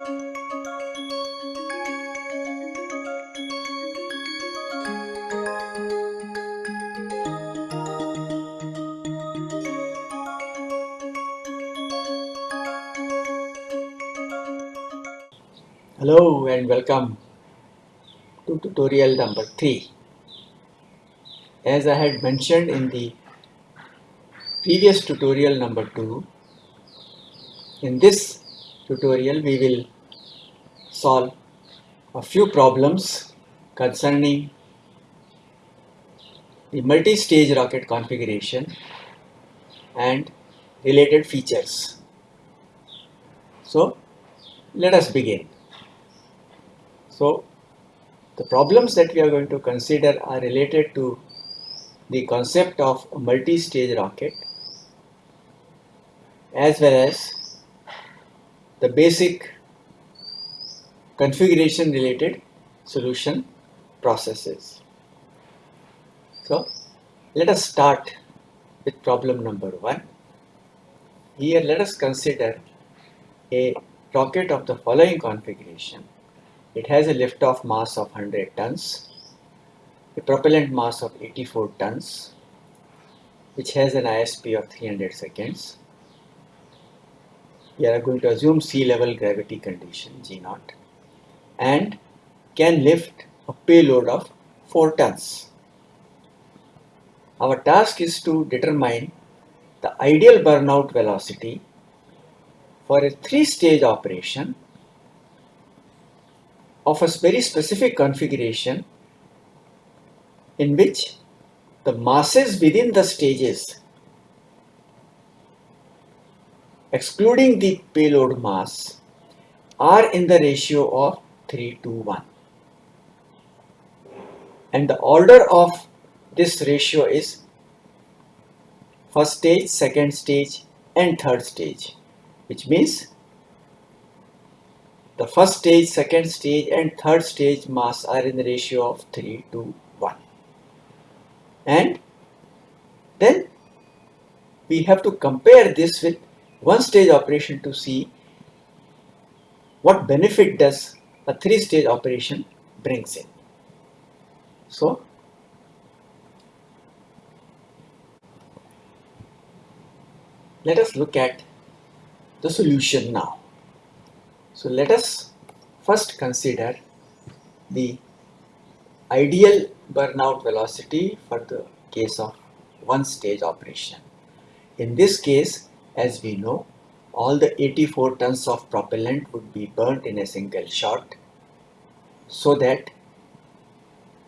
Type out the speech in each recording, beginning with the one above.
Hello and welcome to tutorial number 3. As I had mentioned in the previous tutorial number 2, in this tutorial we will solve a few problems concerning the multi-stage rocket configuration and related features. So let us begin. So the problems that we are going to consider are related to the concept of multi-stage rocket as well as the basic configuration related solution processes. So let us start with problem number one. Here let us consider a rocket of the following configuration it has a liftoff mass of 100 tons, a propellant mass of 84 tons, which has an ISP of 300 seconds. We are going to assume sea level gravity condition G naught and can lift a payload of 4 tons. Our task is to determine the ideal burnout velocity for a three-stage operation of a very specific configuration in which the masses within the stages excluding the payload mass are in the ratio of 3 to 1 and the order of this ratio is first stage, second stage and third stage which means the first stage, second stage and third stage mass are in the ratio of 3 to 1. And then we have to compare this with one stage operation to see what benefit does a three stage operation brings in. So let us look at the solution now. So let us first consider the ideal burnout velocity for the case of one stage operation. In this case, as we know, all the 84 tons of propellant would be burnt in a single shot so that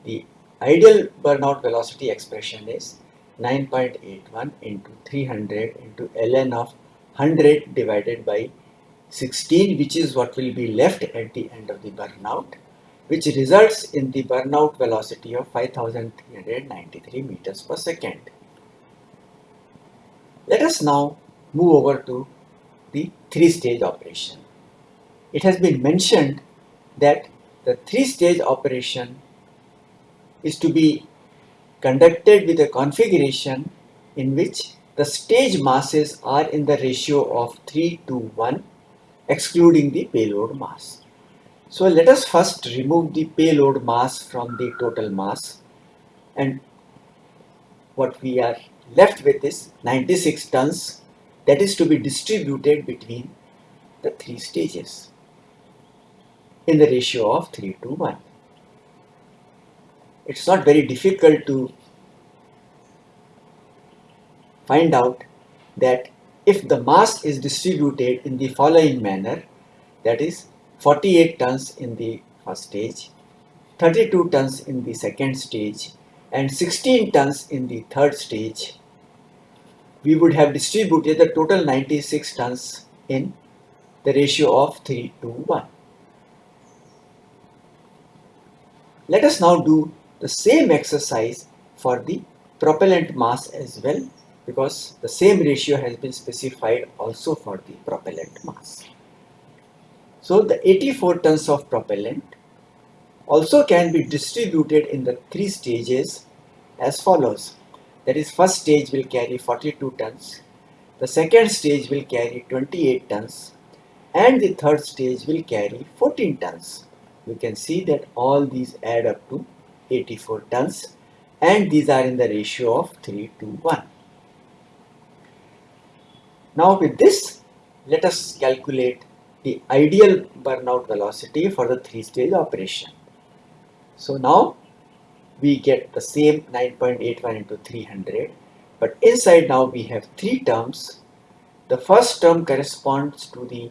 the ideal burnout velocity expression is 9.81 into 300 into ln of 100 divided by 16 which is what will be left at the end of the burnout which results in the burnout velocity of 5393 meters per second. Let us now move over to the three stage operation. It has been mentioned that the three stage operation is to be conducted with a configuration in which the stage masses are in the ratio of 3 to 1 excluding the payload mass. So let us first remove the payload mass from the total mass and what we are left with is 96 tons that is to be distributed between the three stages in the ratio of 3 to 1. It's not very difficult to find out that if the mass is distributed in the following manner, that is 48 tons in the first stage, 32 tons in the second stage, and 16 tons in the third stage, we would have distributed the total 96 tons in the ratio of 3 to 1. Let us now do the same exercise for the propellant mass as well because the same ratio has been specified also for the propellant mass. So the 84 tons of propellant also can be distributed in the three stages as follows. That is first stage will carry 42 tons, the second stage will carry 28 tons and the third stage will carry 14 tons. You can see that all these add up to 84 tons and these are in the ratio of 3 to 1. Now with this, let us calculate the ideal burnout velocity for the three stage operation. So now we get the same 9.81 into 300 but inside now we have three terms. The first term corresponds to the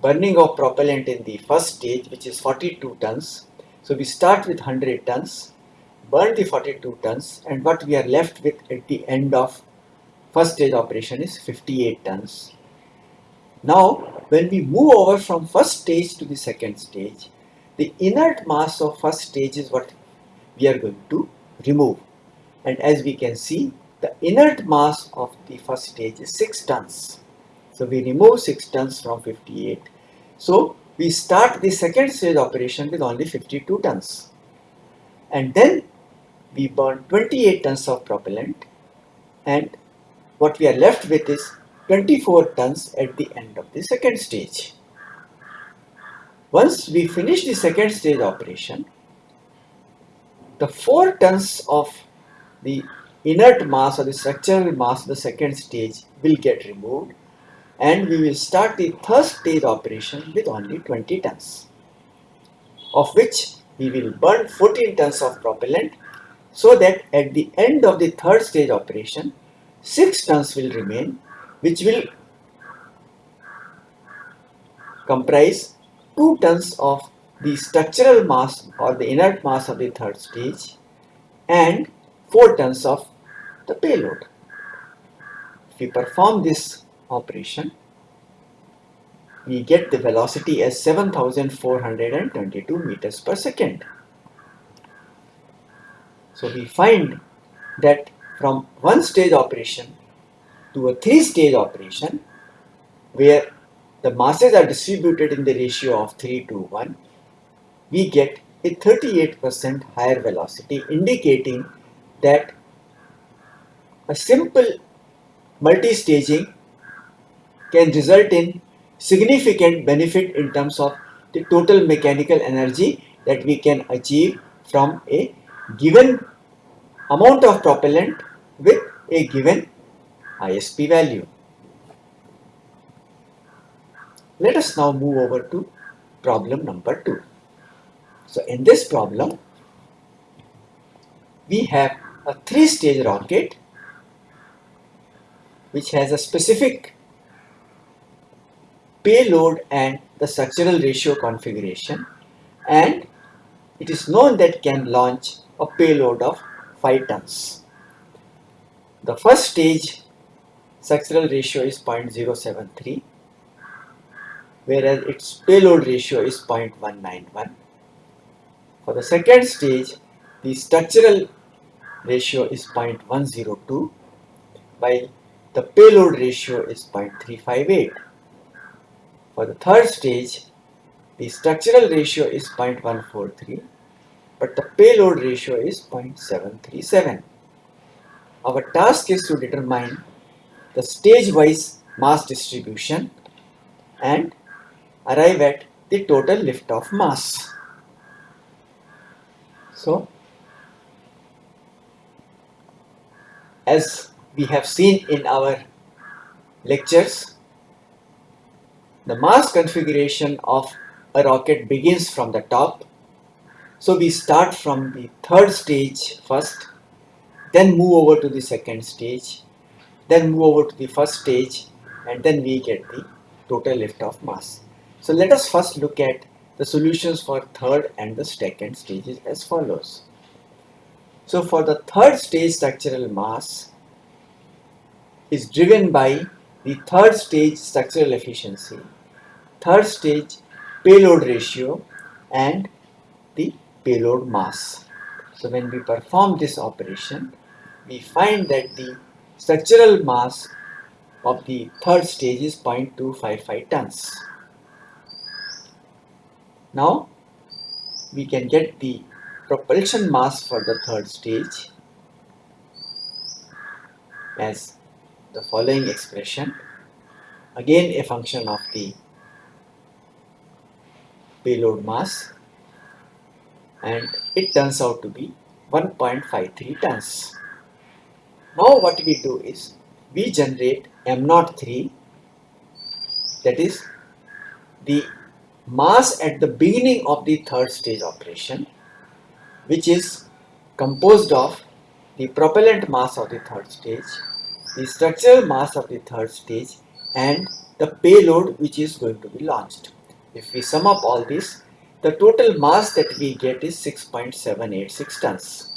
burning of propellant in the first stage which is 42 tons. So we start with 100 tons, burn the 42 tons and what we are left with at the end of first stage operation is 58 tons. Now when we move over from first stage to the second stage, the inert mass of first stage is what we are going to remove and as we can see the inert mass of the first stage is 6 tons. So we remove 6 tons from 58. So we start the second stage operation with only 52 tons. And then we burn 28 tons of propellant and what we are left with is 24 tons at the end of the second stage. Once we finish the second stage operation, the 4 tons of the inert mass or the structural mass of the second stage will get removed and we will start the third stage operation with only 20 tons of which we will burn 14 tons of propellant so that at the end of the third stage operation 6 tons will remain which will comprise 2 tons of the structural mass or the inert mass of the third stage and 4 tons of the payload. If we perform this operation, we get the velocity as 7422 meters per second. So we find that from one stage operation to a three stage operation where the masses are distributed in the ratio of 3 to 1, we get a 38% higher velocity indicating that a simple multi-staging can result in significant benefit in terms of the total mechanical energy that we can achieve from a given amount of propellant with a given ISP value. Let us now move over to problem number 2. So in this problem, we have a three-stage rocket which has a specific payload and the structural ratio configuration and it is known that can launch a payload of 5 tons. The first stage structural ratio is 0.073 whereas its payload ratio is 0.191. For the second stage the structural ratio is 0.102 while the payload ratio is 0.358. For the third stage, the structural ratio is 0.143, but the payload ratio is 0.737. Our task is to determine the stage-wise mass distribution and arrive at the total lift-off mass. So, as we have seen in our lectures, the mass configuration of a rocket begins from the top. So we start from the third stage first, then move over to the second stage, then move over to the first stage, and then we get the total lift-off mass. So let us first look at the solutions for third and the second stages as follows. So for the third stage structural mass, is driven by the third stage structural efficiency, third stage payload ratio and the payload mass. So when we perform this operation, we find that the structural mass of the third stage is 0.255 tons. Now we can get the propulsion mass for the third stage as the following expression again a function of the payload mass and it turns out to be 1.53 tons. Now what we do is we generate M03 that is the mass at the beginning of the third stage operation which is composed of the propellant mass of the third stage, the structural mass of the third stage and the payload which is going to be launched. If we sum up all this, the total mass that we get is 6.786 tons.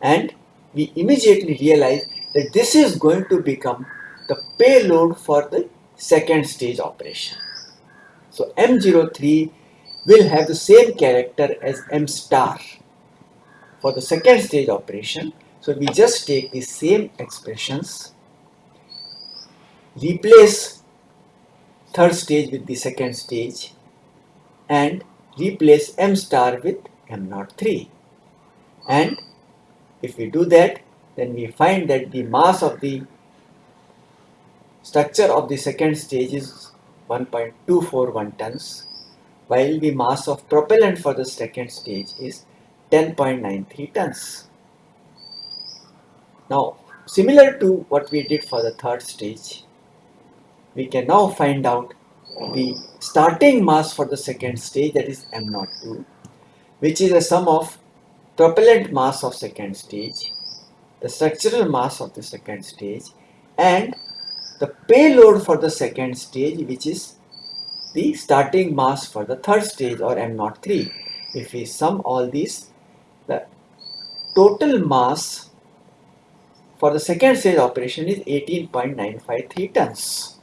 And we immediately realize that this is going to become the payload for the second stage operation. So M03 will have the same character as M star for the second stage operation. So we just take the same expressions, replace third stage with the second stage and replace M star with M03 and if we do that then we find that the mass of the structure of the second stage is 1.241 tons while the mass of propellant for the second stage is 10.93 tons. Now similar to what we did for the third stage we can now find out the starting mass for the second stage that is M02 which is a sum of propellant mass of second stage, the structural mass of the second stage and the payload for the second stage which is the starting mass for the third stage or M03. If we sum all these, the total mass for the second stage operation is 18.953 tons.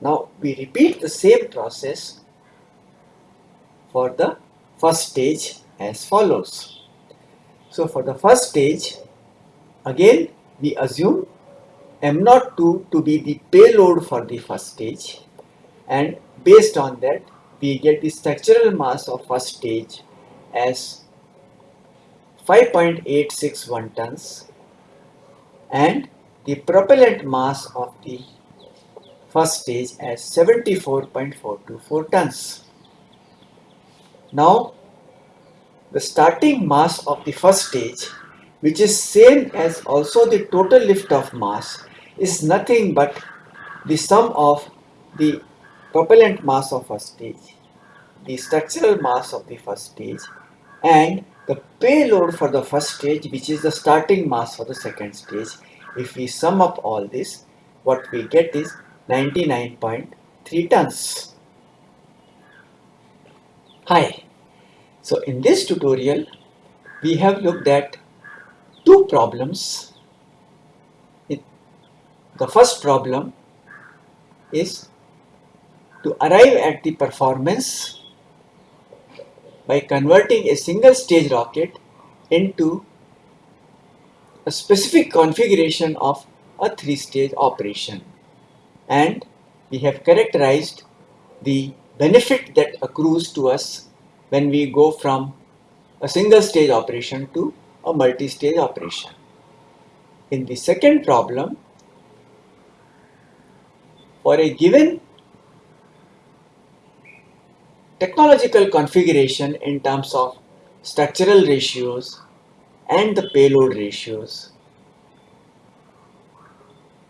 Now we repeat the same process for the first stage as follows. So for the first stage, again we assume M02 to be the payload for the first stage and based on that we get the structural mass of first stage as 5.861 tons and the propellant mass of the first stage as 74.424 tons. Now the starting mass of the first stage which is same as also the total lift-off mass is nothing but the sum of the propellant mass of first stage, the structural mass of the first stage and the payload for the first stage which is the starting mass for the second stage. If we sum up all this, what we get is 99.3 tons. Hi, so in this tutorial we have looked at two problems. The first problem is to arrive at the performance by converting a single stage rocket into a specific configuration of a three stage operation and we have characterized the benefit that accrues to us when we go from a single stage operation to a multi-stage operation. In the second problem, for a given technological configuration in terms of structural ratios and the payload ratios,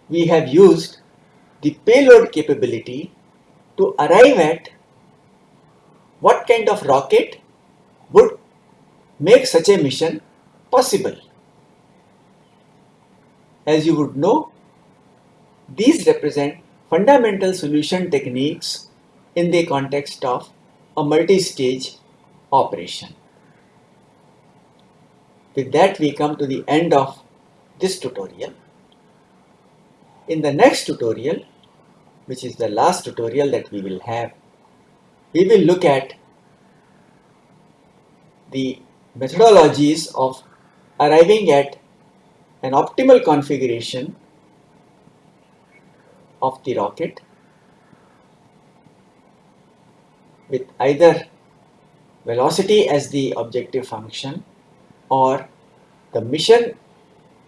we have used the payload capability to arrive at what kind of rocket would make such a mission possible. As you would know, these represent fundamental solution techniques in the context of a multi-stage operation. With that we come to the end of this tutorial. In the next tutorial, which is the last tutorial that we will have, we will look at the methodologies of arriving at an optimal configuration of the rocket with either velocity as the objective function or the mission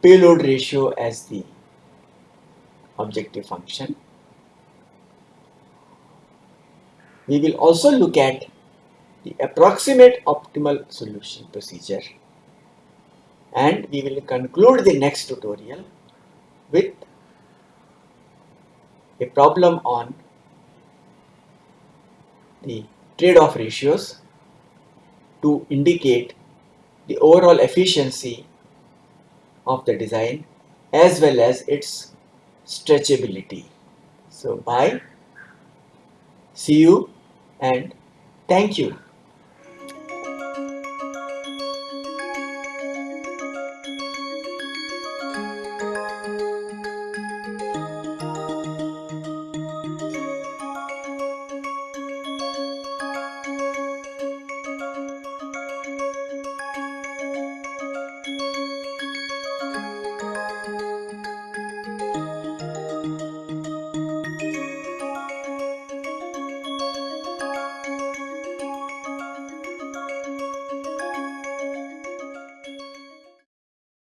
payload ratio as the objective function. We will also look at the approximate optimal solution procedure. And we will conclude the next tutorial with a problem on the trade-off ratios to indicate the overall efficiency of the design as well as its stretchability. So bye, see you and thank you.